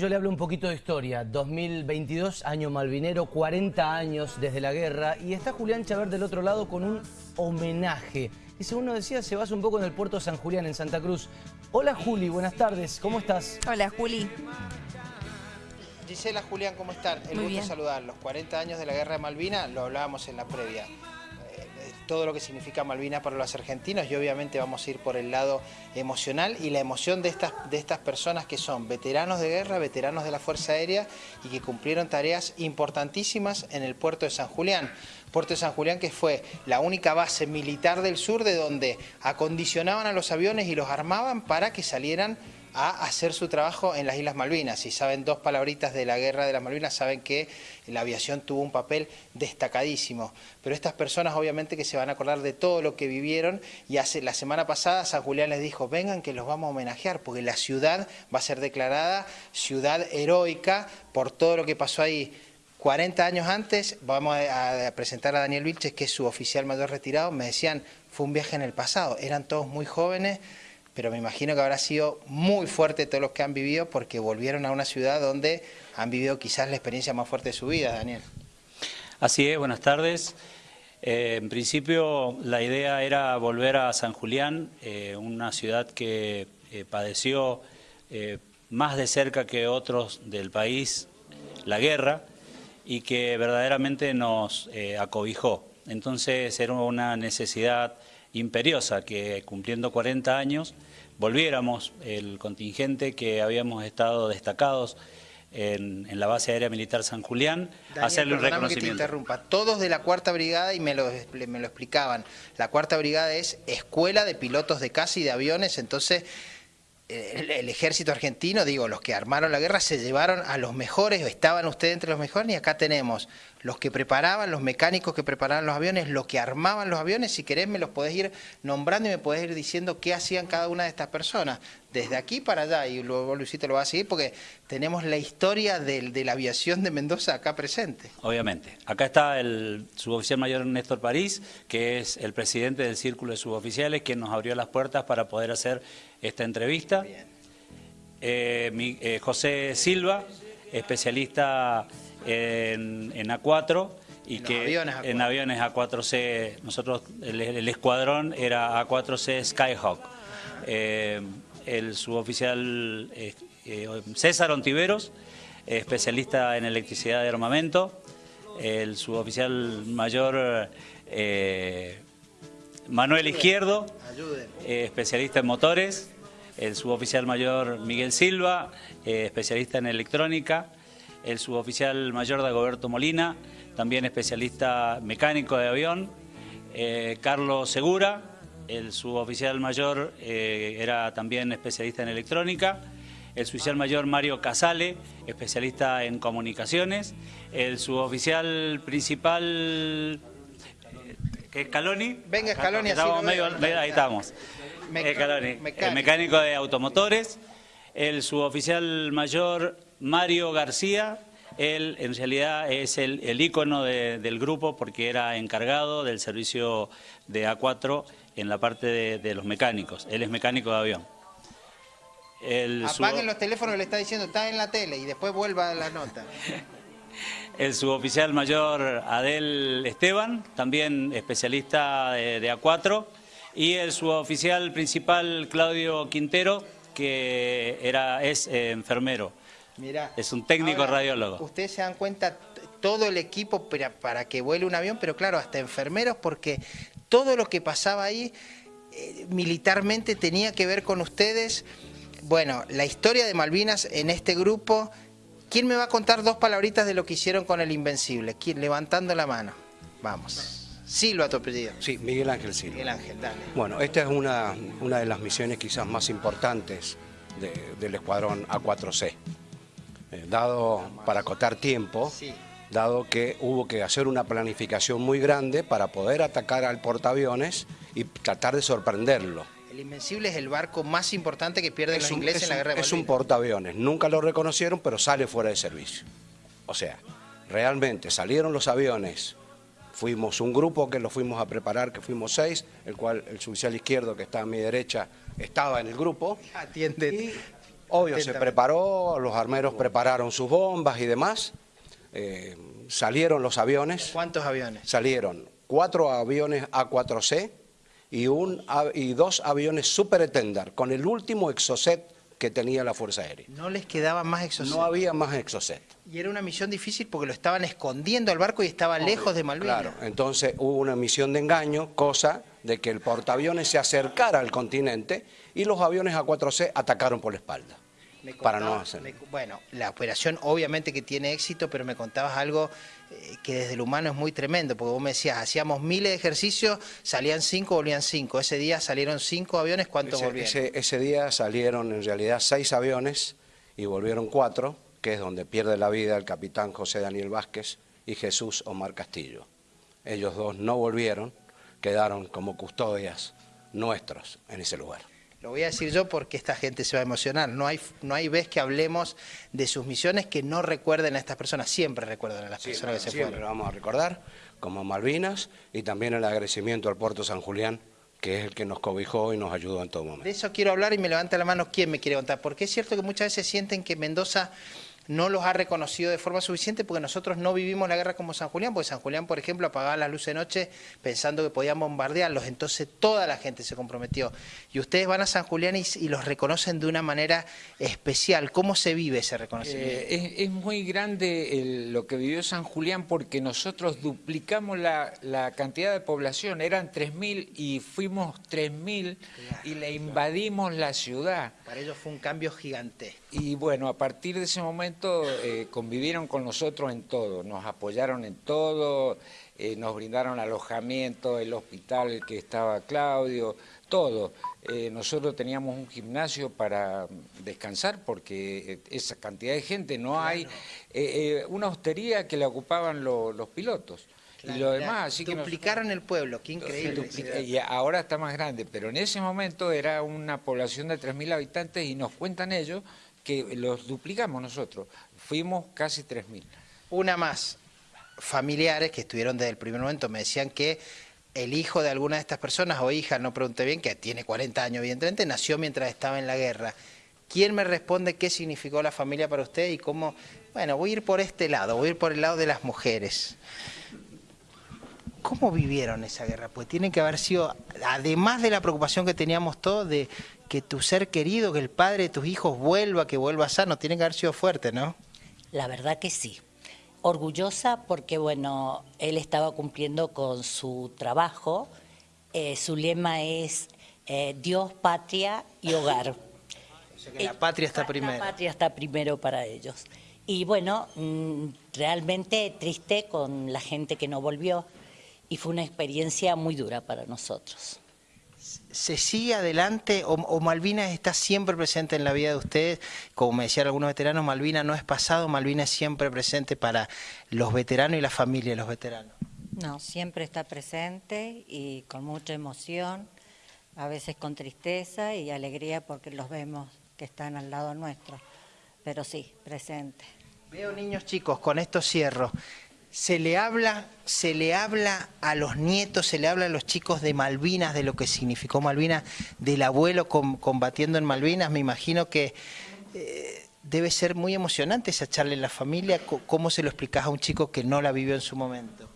Yo le hablo un poquito de historia. 2022, año malvinero, 40 años desde la guerra. Y está Julián Chaver del otro lado con un homenaje. Y según nos decía, se basa un poco en el puerto de San Julián, en Santa Cruz. Hola Juli, buenas tardes. ¿Cómo estás? Hola Juli. Gisela, Julián, ¿cómo están? El Muy gusto bien. Los 40 años de la Guerra de Malvinas, lo hablábamos en la previa. Todo lo que significa Malvinas para los argentinos y obviamente vamos a ir por el lado emocional y la emoción de estas, de estas personas que son veteranos de guerra, veteranos de la Fuerza Aérea y que cumplieron tareas importantísimas en el puerto de San Julián. Puerto de San Julián que fue la única base militar del sur de donde acondicionaban a los aviones y los armaban para que salieran a hacer su trabajo en las Islas Malvinas. Si saben dos palabritas de la guerra de las Malvinas, saben que la aviación tuvo un papel destacadísimo. Pero estas personas obviamente que se van a acordar de todo lo que vivieron y hace, la semana pasada San Julián les dijo, vengan que los vamos a homenajear porque la ciudad va a ser declarada ciudad heroica por todo lo que pasó ahí. 40 años antes, vamos a, a presentar a Daniel Vilches, que es su oficial mayor retirado, me decían, fue un viaje en el pasado, eran todos muy jóvenes, pero me imagino que habrá sido muy fuerte todos los que han vivido porque volvieron a una ciudad donde han vivido quizás la experiencia más fuerte de su vida, Daniel. Así es, buenas tardes. Eh, en principio la idea era volver a San Julián, eh, una ciudad que eh, padeció más de cerca que otros del país la guerra y que verdaderamente nos acobijó. Entonces era una necesidad imperiosa que cumpliendo 40 años volviéramos el contingente que habíamos estado destacados en, en la base aérea militar San Julián a Daniel, hacerle un perdóname que te reconocimiento. interrumpa. Todos de la Cuarta Brigada, y me lo, me lo explicaban, la Cuarta Brigada es escuela de pilotos de caza y de aviones, entonces el, el ejército argentino, digo, los que armaron la guerra se llevaron a los mejores, estaban ustedes entre los mejores, y acá tenemos los que preparaban, los mecánicos que preparaban los aviones, los que armaban los aviones, si querés me los podés ir nombrando y me podés ir diciendo qué hacían cada una de estas personas, desde aquí para allá, y luego Luisito lo va a seguir porque tenemos la historia del- de la aviación de Mendoza acá presente. Obviamente. Acá está el suboficial mayor Néstor París, que es el presidente del Círculo de Suboficiales, quien nos abrió las puertas para poder hacer esta entrevista. Eh, mi- eh, José Silva, especialista en, en A4 y En que aviones A4. en aviones A4C, nosotros el, el escuadrón era A4C Skyhawk. Eh, el suboficial eh, eh, César Ontiveros, especialista en electricidad de armamento, el suboficial mayor Manuel Izquierdo, especialista en motores, el suboficial mayor Miguel Silva, especialista en electrónica, el suboficial mayor Dagoberto Molina, también especialista mecánico de avión, eh, Carlos Segura, el suboficial mayor eh, era también especialista en electrónica, el suboficial mayor Mario Casale, especialista en comunicaciones, el suboficial principal que es Scaloni. Venga, Scaloni, así Estamos medio- medio- ahí estamos. Eh, mecánico. el mecánico de automotores, el suboficial mayor Mario García, él en realidad es el, el ícono de- del grupo porque era encargado del servicio de A4 en la parte de, de los mecánicos. Él es mecánico de avión. El Apaguen los teléfonos, le está diciendo, está en la tele y después vuelva a la nota. El suboficial mayor Adel Esteban, también especialista de, de A4, y el suboficial principal Claudio Quintero, que era, es eh, enfermero. Mirá. Es un técnico Ahora, radiólogo. Ustedes se dan cuenta, todo el equipo para, para que vuele un avión, pero claro, hasta enfermeros, porque todo lo que pasaba ahí eh, militarmente tenía que ver con ustedes. Bueno, la historia de Malvinas en este grupo. ¿Quién me va a contar dos palabritas de lo que hicieron con el Invencible? ¿Quién? Levantando la mano. Vamos. Silva, tu apellido. Sí, Miguel Ángel Silva. Miguel Ángel, dale. Bueno, esta es una, una de las misiones quizás más importantes de- del escuadrón A4C. Eh, dado, para acotar tiempo, Sí. dado que hubo que hacer una planificación muy grande para poder atacar al portaaviones y tratar de sorprenderlo. El Invencible es el barco más importante que pierden los un- ingleses es en la guerra de es un portaaviones, nunca lo reconocieron, pero sale fuera de servicio. O sea, realmente salieron los aviones, fuimos un grupo que lo fuimos a preparar, que fuimos seis, el cual el suboficial izquierdo que está a mi derecha estaba en el grupo. Atiende. Obvio, se preparó, los armeros prepararon sus bombas y demás. eh, salieron los aviones, ¿Cuántos aviones? salieron cuatro aviones A4C y, un, y dos aviones Super Tender con el último exocet que tenía la Fuerza Aérea. No les quedaban más exocet. No había más exocet. Y era una misión difícil porque lo estaban escondiendo al barco y estaba lejos de Malvinas. Claro, entonces hubo una misión de engaño, cosa de que el portaaviones se acercara al continente y los aviones A4C atacaron por la espalda. Me para no hacer. me- bueno, la operación obviamente que tiene éxito, pero me contabas algo eh, que desde el humano es muy tremendo, porque vos me decías, hacíamos miles de ejercicios, salían cinco, volvían cinco. Ese día salieron cinco aviones, ¿cuántos Ese, volvieron? ese- ese día salieron en realidad seis aviones y volvieron cuatro, que es donde pierde la vida el capitán José Daniel Vázquez y Jesús Omar Castillo. Ellos dos no volvieron, quedaron como custodias nuestros en ese lugar. Lo voy a decir yo porque esta gente se va a emocionar. No hay, no hay vez que hablemos de sus misiones que no recuerden a estas personas. Siempre recuerdan a las personas que se Siempre fueron. lo vamos a recordar, como Malvinas y también el agradecimiento al Puerto San Julián, que es el que nos cobijó y nos ayudó en todo momento. De eso quiero hablar y me levanta la mano quién me quiere contar. Porque es cierto que muchas veces sienten que Mendoza no los ha reconocido de forma suficiente porque nosotros no vivimos la guerra como San Julián, porque San Julián, por ejemplo, apagaba las luces de noche pensando que podían bombardearlos, entonces toda la gente se comprometió. Y ustedes van a San Julián y, y los reconocen de una manera especial. ¿Cómo se vive ese reconocimiento? Eh, es, es muy grande el- lo que vivió San Julián porque nosotros duplicamos la, la cantidad de población, eran 3.000 y fuimos 3.000 y le invadimos la ciudad. Para ellos fue un cambio gigantesco. Y bueno, a partir de ese momento eh, convivieron con nosotros en todo, nos apoyaron en todo, eh, nos brindaron alojamiento, el hospital que estaba Claudio, todo. Eh, nosotros teníamos un gimnasio para descansar porque esa cantidad de gente no hay. una hostería que la ocupaban lo- los pilotos. y lo demás, así que nos- Duplicaron el pueblo, qué increíble. Y ahora está más grande, pero en ese momento era una población de 3.000 habitantes y nos cuentan ellos que los duplicamos nosotros. Fuimos casi 3.000. Una más. Familiares que estuvieron desde el primer momento me decían que el hijo de alguna de estas personas o hija, no pregunté bien, que tiene 40 años evidentemente, nació mientras estaba en la guerra. ¿Quién me responde qué significó la familia para usted y cómo? Bueno, voy a ir por este lado, voy a ir por el lado de las mujeres. ¿Cómo vivieron esa guerra? Pues tiene que haber sido, además de la preocupación que teníamos todos de que tu ser querido, que el padre de tus hijos vuelva, que vuelva sano, tiene que haber sido fuerte, ¿no? La verdad que sí. Orgullosa porque, bueno, él estaba cumpliendo con su trabajo. Eh, su lema es eh, Dios, patria y hogar. O sea que la patria está La primero. patria está primero para ellos. Y bueno, mm, realmente triste con la gente que no volvió y fue una experiencia muy dura para nosotros. ¿Se sigue adelante o, o Malvinas está siempre presente en la vida de ustedes? Como me decían algunos veteranos, Malvinas no es pasado, Malvinas es siempre presente para los veteranos y la familia de los veteranos. No, siempre está presente y con mucha emoción, a veces con tristeza y alegría porque los vemos que están al lado nuestro, pero sí, presente. Veo niños chicos, con esto cierro. Se le habla, se le habla a los nietos, se le habla a los chicos de Malvinas, de lo que significó Malvinas, del abuelo com- combatiendo en Malvinas. Me imagino que eh, debe ser muy emocionante esa charla en la familia. ¿Cómo se lo explicás a un chico que no la vivió en su momento?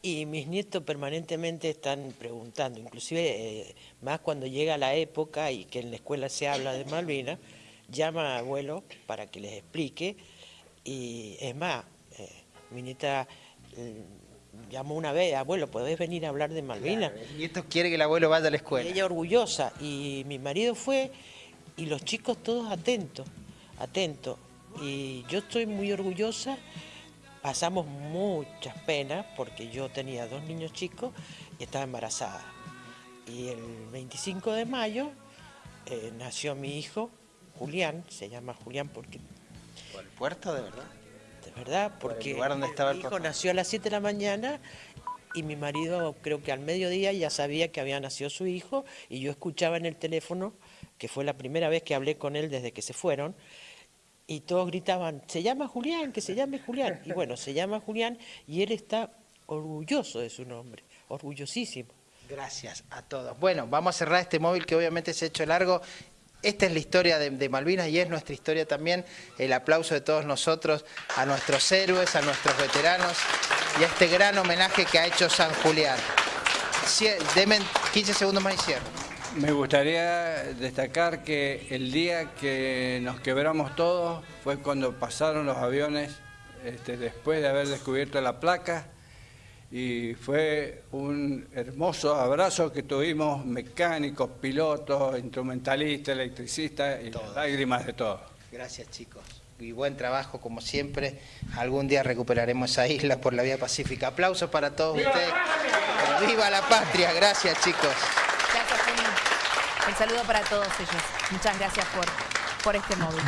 Y mis nietos permanentemente están preguntando, inclusive eh, más cuando llega la época y que en la escuela se habla de Malvinas, llama a abuelo para que les explique y es más, mi nieta mm, llamó una vez, abuelo, ¿podés venir a hablar de Malvinas? El nieto quiere que el abuelo vaya a la escuela. ella orgullosa y mi marido fue y los chicos todos atentos, atentos. Y yo estoy muy orgullosa, pasamos muchas penas porque yo tenía dos niños chicos y estaba embarazada. Y el 25 de mayo eh, nació mi hijo, Julián, se llama Julián porque ¿Por el puerto, de verdad? De verdad, porque mi hijo papá. nació a las 7 de la mañana y mi marido creo que al mediodía ya sabía que había nacido su hijo y yo escuchaba en el teléfono, que fue la primera vez que hablé con él desde que se fueron, y todos gritaban, se llama Julián, que se llame Julián. Y bueno, se llama Julián y él está orgulloso de su nombre, orgullosísimo. Gracias a todos. Bueno, vamos a cerrar este móvil que obviamente se ha hecho largo. Esta es la historia de, Malvinas y es nuestra historia también. El aplauso de todos nosotros a nuestros héroes, a nuestros veteranos y a este gran homenaje que ha hecho San Julián. Deme 15 segundos más y cierro. Me gustaría destacar que el día que nos quebramos todos fue cuando pasaron los aviones este, después de haber descubierto la placa y fue un hermoso abrazo que tuvimos mecánicos, pilotos, instrumentalistas, electricistas y lágrimas de todos. Gracias chicos y buen trabajo como siempre. Algún día recuperaremos esa isla por la vía pacífica. Aplausos para todos ustedes. ¡Viva la patria! Gracias chicos. Gracias, Un saludo para todos ellos. Muchas gracias por, por este móvil.